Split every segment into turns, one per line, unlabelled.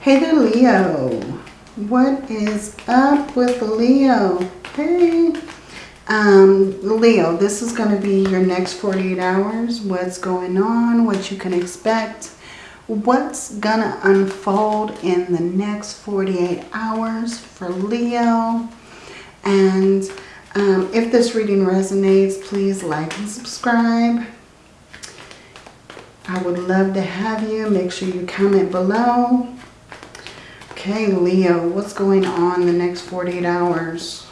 Hey there, Leo. What is up with Leo? Hey. Um, Leo, this is going to be your next 48 hours. What's going on, what you can expect, what's going to unfold in the next 48 hours for Leo. And um, if this reading resonates, please like and subscribe. I would love to have you. Make sure you comment below. Okay, Leo, what's going on the next 48 hours?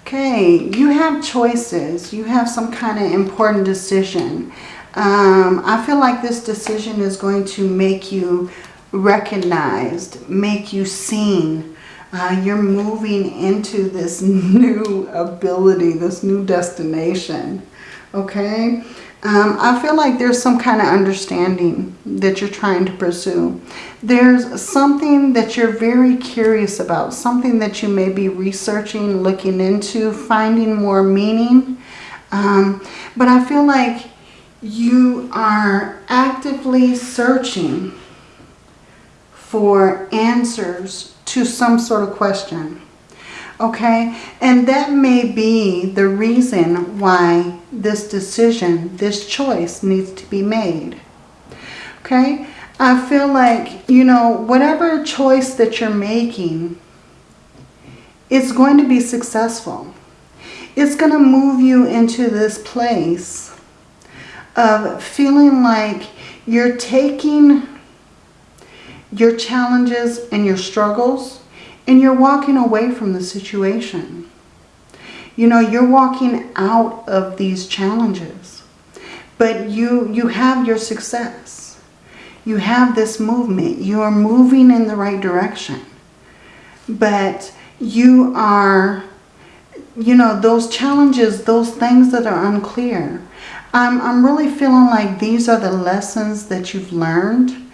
Okay, you have choices. You have some kind of important decision. Um, I feel like this decision is going to make you recognized, make you seen. Uh, you're moving into this new ability, this new destination. Okay, um, I feel like there's some kind of understanding that you're trying to pursue. There's something that you're very curious about, something that you may be researching, looking into, finding more meaning. Um, but I feel like you are actively searching for answers to some sort of question. Okay, and that may be the reason why this decision, this choice needs to be made. Okay, I feel like, you know, whatever choice that you're making, it's going to be successful. It's going to move you into this place of feeling like you're taking your challenges and your struggles and you're walking away from the situation. You know, you're walking out of these challenges. But you, you have your success. You have this movement. You are moving in the right direction. But you are, you know, those challenges, those things that are unclear. I'm, I'm really feeling like these are the lessons that you've learned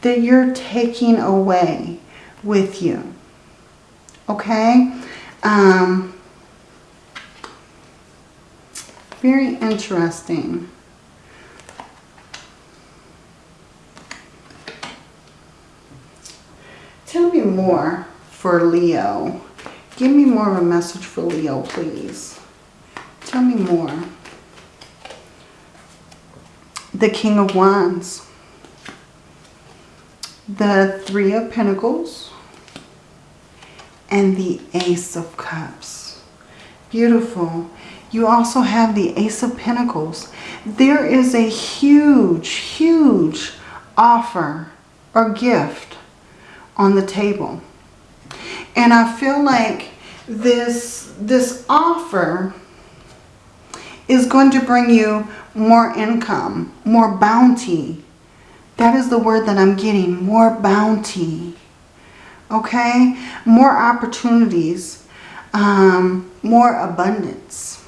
that you're taking away with you. Okay? Um, very interesting. Tell me more for Leo. Give me more of a message for Leo, please. Tell me more. The King of Wands. The Three of Pentacles and the Ace of Cups. Beautiful. You also have the Ace of Pentacles. There is a huge, huge offer or gift on the table. And I feel like this, this offer is going to bring you more income, more bounty. That is the word that I'm getting, more bounty okay? More opportunities, um, more abundance.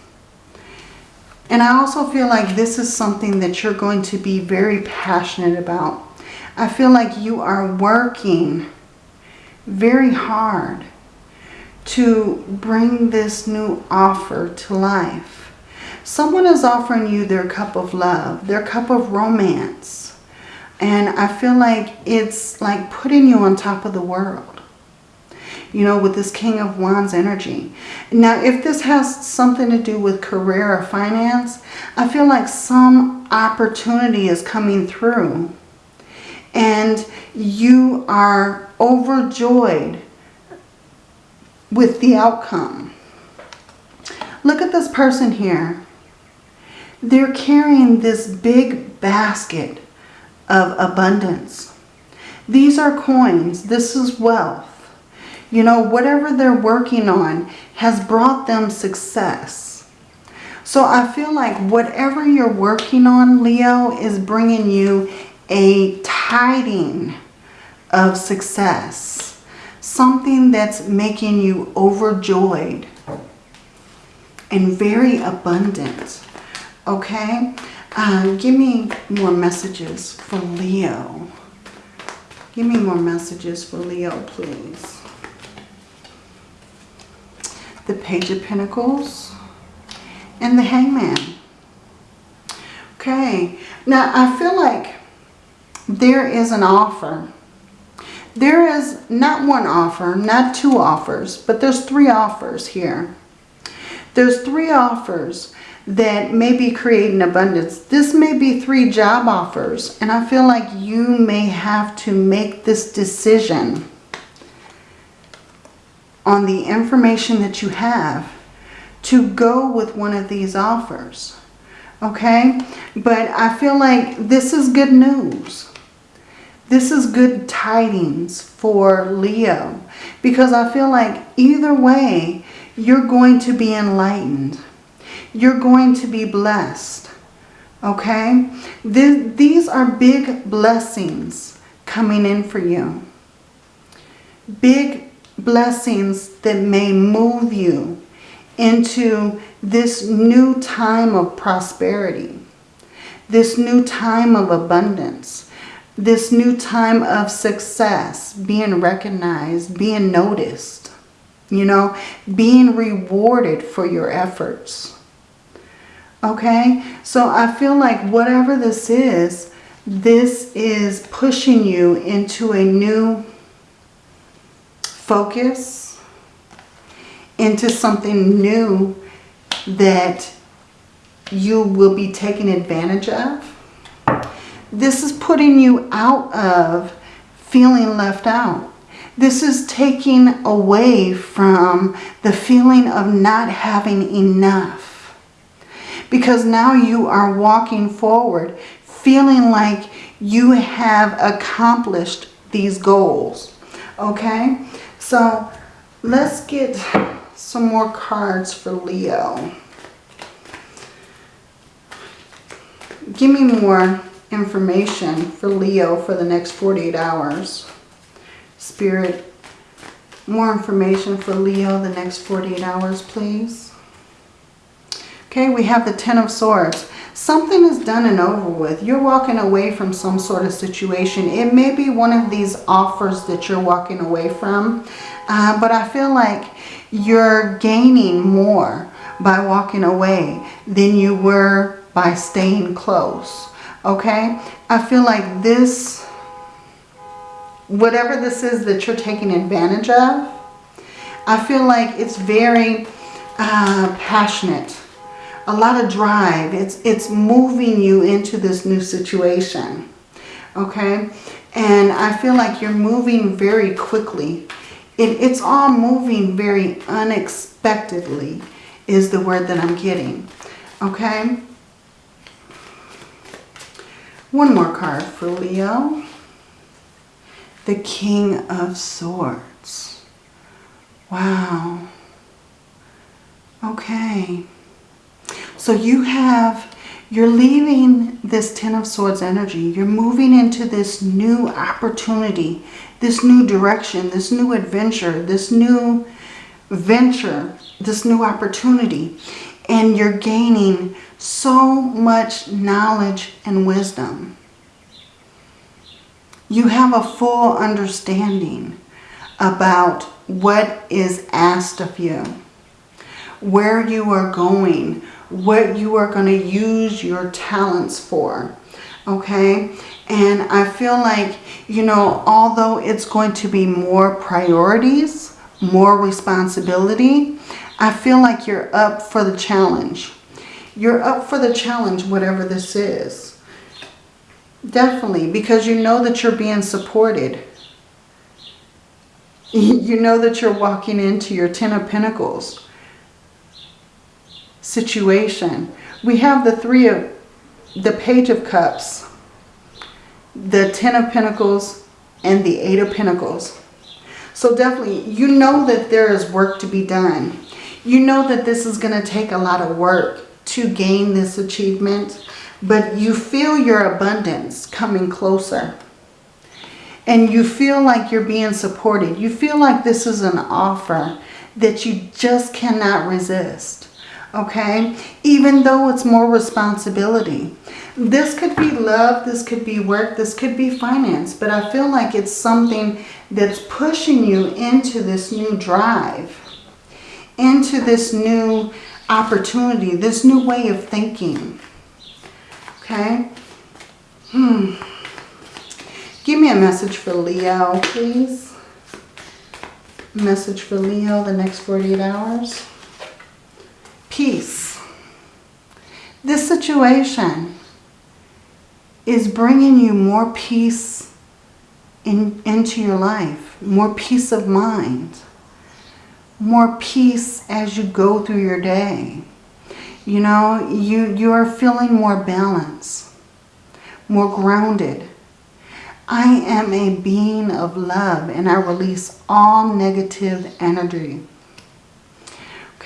And I also feel like this is something that you're going to be very passionate about. I feel like you are working very hard to bring this new offer to life. Someone is offering you their cup of love, their cup of romance. And I feel like it's like putting you on top of the world you know, with this King of Wands energy. Now, if this has something to do with career or finance, I feel like some opportunity is coming through. And you are overjoyed with the outcome. Look at this person here. They're carrying this big basket of abundance. These are coins. This is wealth you know, whatever they're working on has brought them success. So I feel like whatever you're working on, Leo, is bringing you a tiding of success. Something that's making you overjoyed and very abundant. Okay? Uh, give me more messages for Leo. Give me more messages for Leo, please the Page of Pentacles, and the Hangman. Okay, now I feel like there is an offer There is not one offer, not two offers, but there's three offers here. There's three offers that may be creating abundance. This may be three job offers. And I feel like you may have to make this decision on the information that you have to go with one of these offers. Okay? But I feel like this is good news. This is good tidings for Leo. Because I feel like either way, you're going to be enlightened. You're going to be blessed. Okay? These are big blessings coming in for you. Big blessings that may move you into this new time of prosperity, this new time of abundance, this new time of success, being recognized, being noticed, you know, being rewarded for your efforts. Okay, so I feel like whatever this is, this is pushing you into a new focus, into something new that you will be taken advantage of. This is putting you out of feeling left out. This is taking away from the feeling of not having enough. Because now you are walking forward feeling like you have accomplished these goals. Okay? So let's get some more cards for Leo. Give me more information for Leo for the next 48 hours. Spirit, more information for Leo the next 48 hours, please. Okay, we have the Ten of Swords. Something is done and over with. You're walking away from some sort of situation. It may be one of these offers that you're walking away from. Uh, but I feel like you're gaining more by walking away than you were by staying close. Okay? I feel like this, whatever this is that you're taking advantage of, I feel like it's very uh, passionate. A lot of drive. It's, it's moving you into this new situation. Okay? And I feel like you're moving very quickly. It, it's all moving very unexpectedly is the word that I'm getting. Okay? One more card for Leo. The King of Swords. Wow. Okay. So you have, you're leaving this Ten of Swords energy. You're moving into this new opportunity, this new direction, this new adventure, this new venture, this new opportunity. And you're gaining so much knowledge and wisdom. You have a full understanding about what is asked of you, where you are going, what you are going to use your talents for, okay? And I feel like, you know, although it's going to be more priorities, more responsibility, I feel like you're up for the challenge. You're up for the challenge, whatever this is. Definitely, because you know that you're being supported. You know that you're walking into your Ten of Pentacles situation. We have the Three of, the Page of Cups, the Ten of Pentacles, and the Eight of Pentacles. So definitely, you know that there is work to be done. You know that this is going to take a lot of work to gain this achievement, but you feel your abundance coming closer. And you feel like you're being supported. You feel like this is an offer that you just cannot resist. Okay? Even though it's more responsibility. This could be love, this could be work, this could be finance. But I feel like it's something that's pushing you into this new drive. Into this new opportunity, this new way of thinking. Okay? Hmm. Give me a message for Leo, please. Message for Leo the next 48 hours. Peace. This situation is bringing you more peace in, into your life, more peace of mind, more peace as you go through your day. You know, you, you are feeling more balance, more grounded. I am a being of love and I release all negative energy.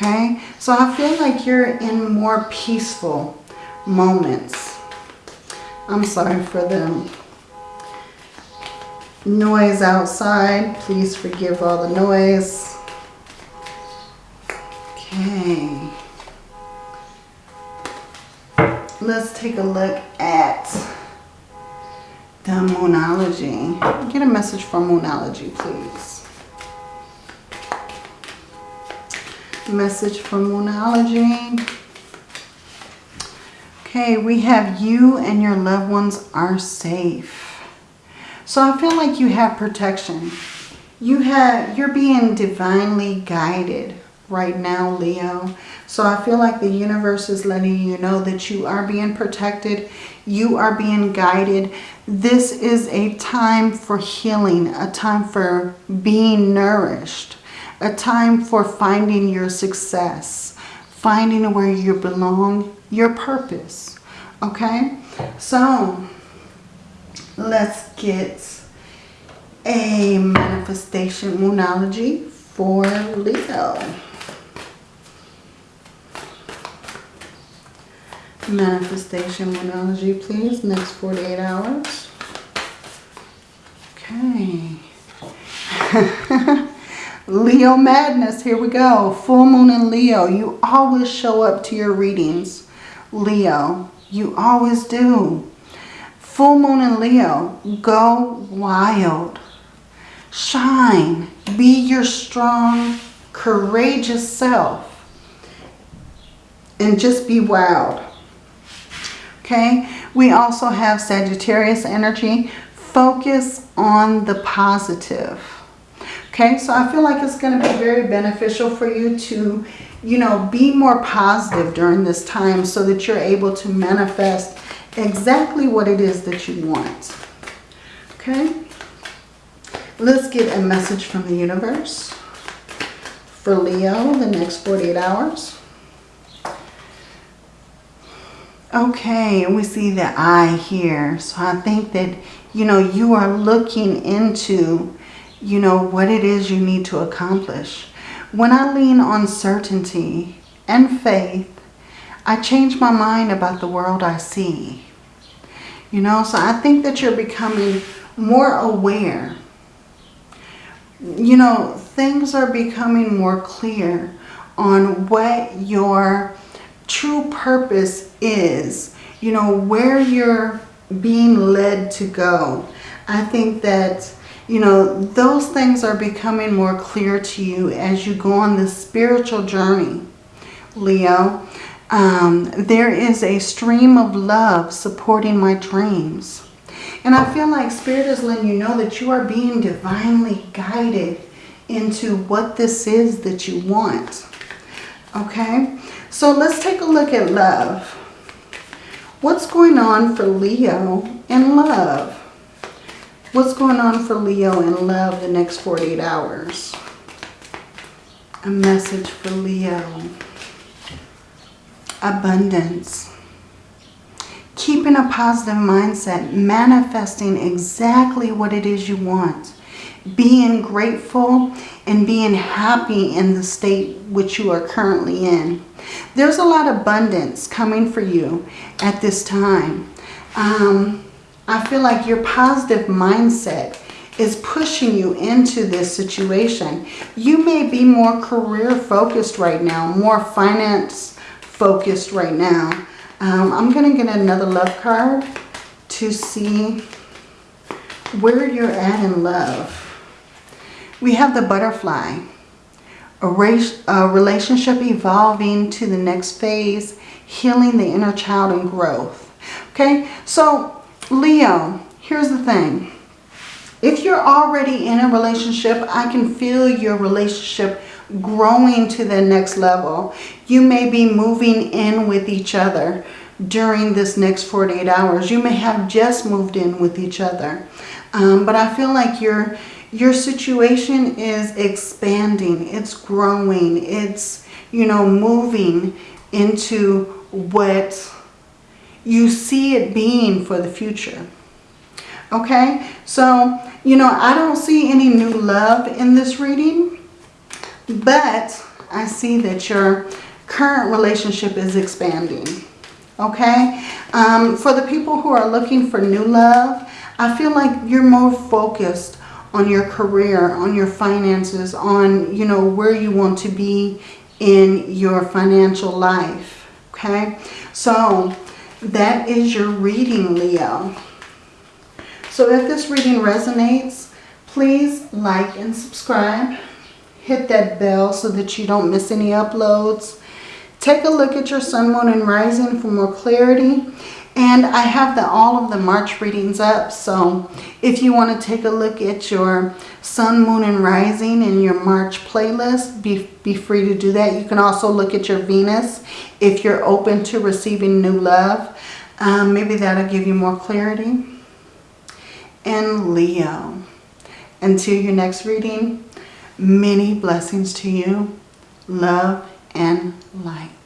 Okay, so I feel like you're in more peaceful moments. I'm sorry for the noise outside. Please forgive all the noise. Okay. Let's take a look at the Moonology. Get a message from Moonology, please. Message from Moonology. Okay, we have you and your loved ones are safe. So I feel like you have protection. You have, you're being divinely guided right now, Leo. So I feel like the universe is letting you know that you are being protected. You are being guided. This is a time for healing, a time for being nourished, a time for finding your success, finding where you belong, your purpose. Okay? So, let's get a manifestation moonology for Leo. Manifestation moonology, please. Next 48 hours. Okay. Leo Madness, here we go. Full Moon in Leo. You always show up to your readings, Leo. You always do. Full Moon in Leo. Go wild. Shine. Be your strong, courageous self. And just be wild. Okay. We also have Sagittarius energy. Focus on the positive. Okay, so I feel like it's going to be very beneficial for you to, you know, be more positive during this time so that you're able to manifest exactly what it is that you want. Okay, let's get a message from the universe for Leo the next 48 hours. Okay, and we see the eye here. So I think that, you know, you are looking into you know, what it is you need to accomplish. When I lean on certainty and faith, I change my mind about the world I see. You know, so I think that you're becoming more aware. You know, things are becoming more clear on what your true purpose is. You know, where you're being led to go. I think that you know, those things are becoming more clear to you as you go on this spiritual journey, Leo. Um, there is a stream of love supporting my dreams. And I feel like Spirit is letting you know that you are being divinely guided into what this is that you want. Okay? So let's take a look at love. What's going on for Leo in love? What's going on for Leo in love the next 48 hours? A message for Leo. Abundance. Keeping a positive mindset, manifesting exactly what it is you want. Being grateful and being happy in the state which you are currently in. There's a lot of abundance coming for you at this time. Um, I feel like your positive mindset is pushing you into this situation. You may be more career focused right now, more finance focused right now. Um, I'm going to get another love card to see where you're at in love. We have the butterfly. A, a relationship evolving to the next phase, healing the inner child and growth. Okay, so Leo, here's the thing. If you're already in a relationship, I can feel your relationship growing to the next level. You may be moving in with each other during this next 48 hours. You may have just moved in with each other. Um, but I feel like your, your situation is expanding. It's growing. It's, you know, moving into what you see it being for the future. Okay, so, you know, I don't see any new love in this reading, but I see that your current relationship is expanding. Okay, um, for the people who are looking for new love, I feel like you're more focused on your career, on your finances, on, you know, where you want to be in your financial life. Okay, so that is your reading, Leo. So if this reading resonates, please like and subscribe. Hit that bell so that you don't miss any uploads. Take a look at your sun, moon, and rising for more clarity. And I have the, all of the March readings up. So if you want to take a look at your sun, moon, and rising in your March playlist, be, be free to do that. You can also look at your Venus if you're open to receiving new love. Um, maybe that'll give you more clarity and Leo. Until your next reading, many blessings to you, love and light.